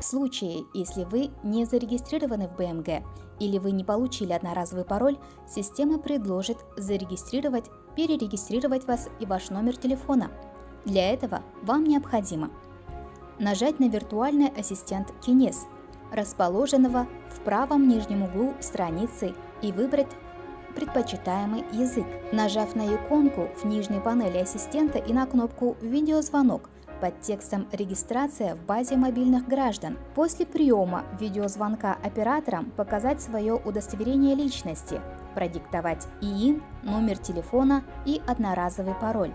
В случае, если вы не зарегистрированы в БМГ или вы не получили одноразовый пароль, система предложит зарегистрировать, перерегистрировать вас и ваш номер телефона. Для этого вам необходимо нажать на виртуальный ассистент Kines, расположенного в правом нижнем углу страницы и выбрать предпочитаемый язык. Нажав на иконку в нижней панели ассистента и на кнопку «Видеозвонок», под текстом «Регистрация в базе мобильных граждан». После приема видеозвонка операторам показать свое удостоверение личности, продиктовать ИИН, номер телефона и одноразовый пароль.